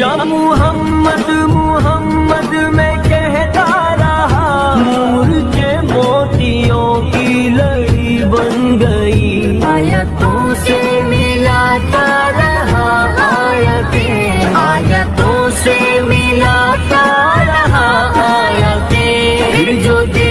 या मुहम्मद मोहम्मद मैं कहता रहा नूर के मोतियों की लड़ी बन गई। आयतों से मिलाता रहा आयतें। आयतों से मिलाता रहा आयतें। जो दे